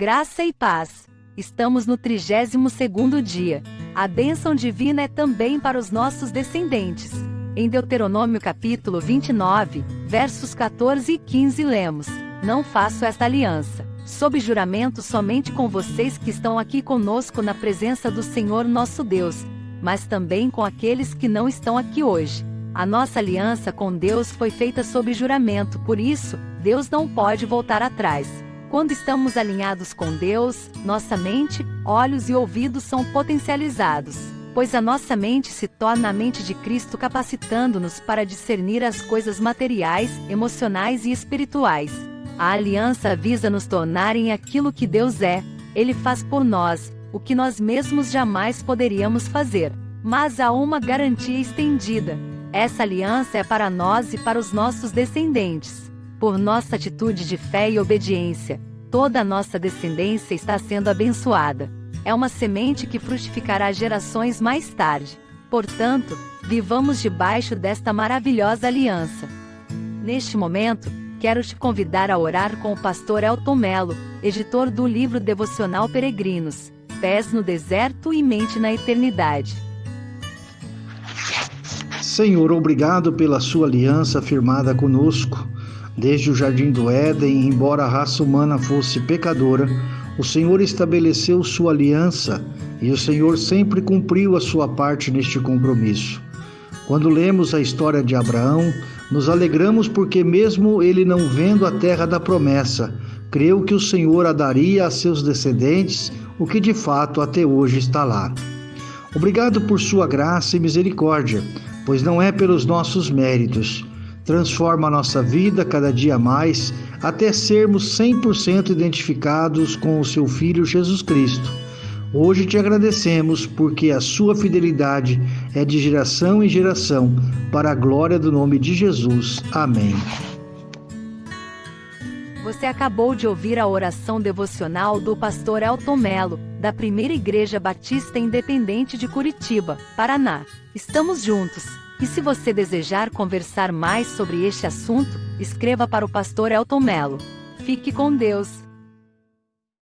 Graça e paz. Estamos no 32º dia. A bênção divina é também para os nossos descendentes. Em Deuteronômio capítulo 29, versos 14 e 15 lemos: Não faço esta aliança, sob juramento somente com vocês que estão aqui conosco na presença do Senhor nosso Deus, mas também com aqueles que não estão aqui hoje. A nossa aliança com Deus foi feita sob juramento, por isso, Deus não pode voltar atrás. Quando estamos alinhados com Deus, nossa mente, olhos e ouvidos são potencializados, pois a nossa mente se torna a mente de Cristo capacitando-nos para discernir as coisas materiais, emocionais e espirituais. A aliança visa nos tornar em aquilo que Deus é, Ele faz por nós, o que nós mesmos jamais poderíamos fazer. Mas há uma garantia estendida. Essa aliança é para nós e para os nossos descendentes. Por nossa atitude de fé e obediência, toda a nossa descendência está sendo abençoada. É uma semente que frutificará gerações mais tarde. Portanto, vivamos debaixo desta maravilhosa aliança. Neste momento, quero te convidar a orar com o pastor Elton Melo, editor do livro devocional Peregrinos, Pés no Deserto e Mente na Eternidade. Senhor, obrigado pela sua aliança firmada conosco. Desde o jardim do Éden, embora a raça humana fosse pecadora, o Senhor estabeleceu sua aliança e o Senhor sempre cumpriu a sua parte neste compromisso. Quando lemos a história de Abraão, nos alegramos porque, mesmo ele não vendo a terra da promessa, creu que o Senhor a daria a seus descendentes, o que de fato até hoje está lá. Obrigado por sua graça e misericórdia, pois não é pelos nossos méritos transforma a nossa vida cada dia mais até sermos 100% identificados com o seu Filho Jesus Cristo. Hoje te agradecemos porque a sua fidelidade é de geração em geração, para a glória do nome de Jesus. Amém. Você acabou de ouvir a oração devocional do pastor Elton Melo, da Primeira Igreja Batista Independente de Curitiba, Paraná. Estamos juntos. E se você desejar conversar mais sobre este assunto, escreva para o pastor Elton Melo. Fique com Deus.